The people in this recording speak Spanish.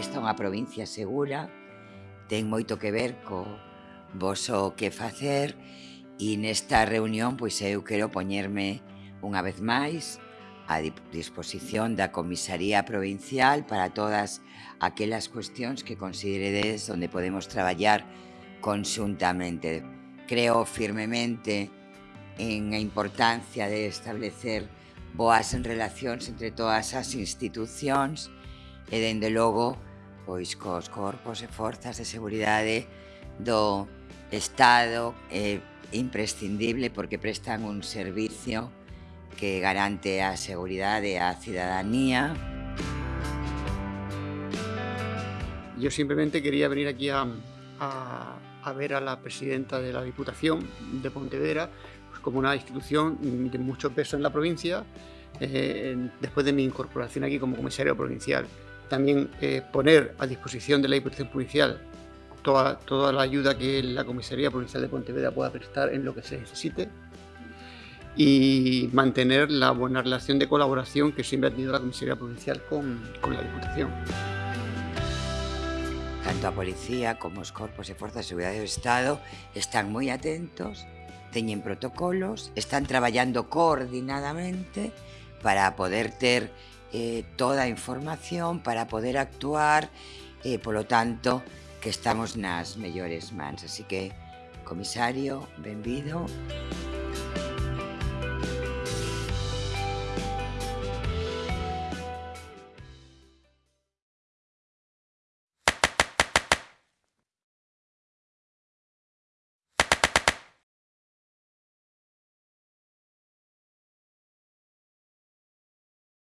Esta é unha provincia segura, ten moito que ver co voso que facer e nesta reunión pois eu quero poñerme unha vez máis a disposición da Comisaría Provincial para todas aquelas cuestións que consideredes onde podemos traballar conxuntamente. Creo firmemente en a importancia de establecer boas relacións entre todas as institucións e, dende logo, pois cos corpos e de seguridade do Estado imprescindible porque prestan un servicio que garante a seguridade á cidadanía. Yo simplemente quería venir aquí a, a, a ver a la presidenta de la Diputación de Pontevedra pues como una institución de mucho peso en la provincia eh, después de mi incorporación aquí como comisario provincial también eh, poner a disposición de la Diputación Provincial toda, toda la ayuda que la Comisaría Provincial de Pontevedra pueda prestar en lo que se necesite y mantener la buena relación de colaboración que siempre ha tenido la Comisaría Provincial con, con la Diputación. Tanto a Policía como os Corpos e Forzas de Seguridade do Estado están moi atentos, teñen protocolos, están traballando coordinadamente para poder ter eh, toda a información para poder actuar e, eh, polo tanto, que estamos nas mellores mans. Así que, comisario, benvido. Benvido.